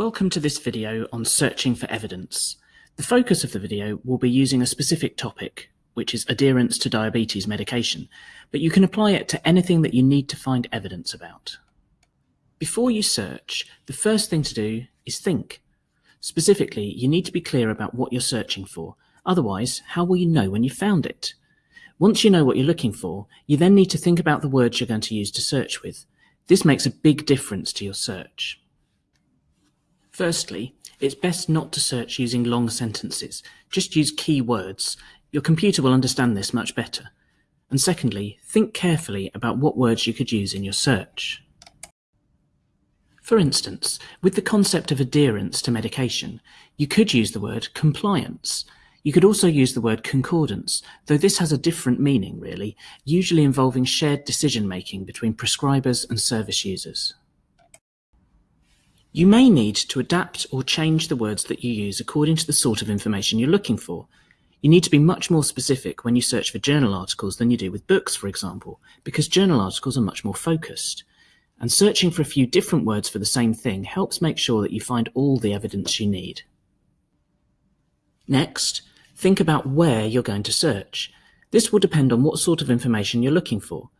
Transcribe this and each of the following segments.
Welcome to this video on searching for evidence. The focus of the video will be using a specific topic, which is adherence to diabetes medication, but you can apply it to anything that you need to find evidence about. Before you search, the first thing to do is think. Specifically, you need to be clear about what you're searching for. Otherwise, how will you know when you found it? Once you know what you're looking for, you then need to think about the words you're going to use to search with. This makes a big difference to your search. Firstly, it's best not to search using long sentences. Just use key words. Your computer will understand this much better. And secondly, think carefully about what words you could use in your search. For instance, with the concept of adherence to medication, you could use the word compliance. You could also use the word concordance, though this has a different meaning really, usually involving shared decision making between prescribers and service users. You may need to adapt or change the words that you use according to the sort of information you're looking for. You need to be much more specific when you search for journal articles than you do with books, for example, because journal articles are much more focused. And searching for a few different words for the same thing helps make sure that you find all the evidence you need. Next, think about where you're going to search. This will depend on what sort of information you're looking for.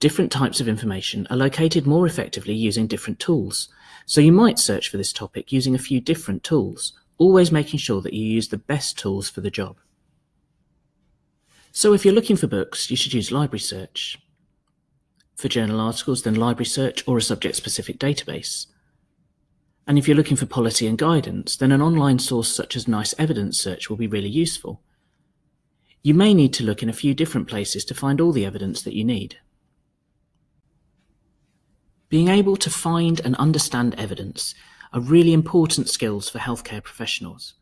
Different types of information are located more effectively using different tools, so you might search for this topic using a few different tools, always making sure that you use the best tools for the job. So if you're looking for books, you should use Library Search. For journal articles, then Library Search or a subject-specific database. And if you're looking for policy and guidance, then an online source such as NICE Evidence Search will be really useful. You may need to look in a few different places to find all the evidence that you need. Being able to find and understand evidence are really important skills for healthcare professionals.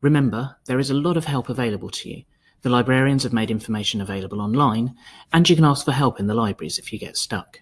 Remember, there is a lot of help available to you. The librarians have made information available online, and you can ask for help in the libraries if you get stuck.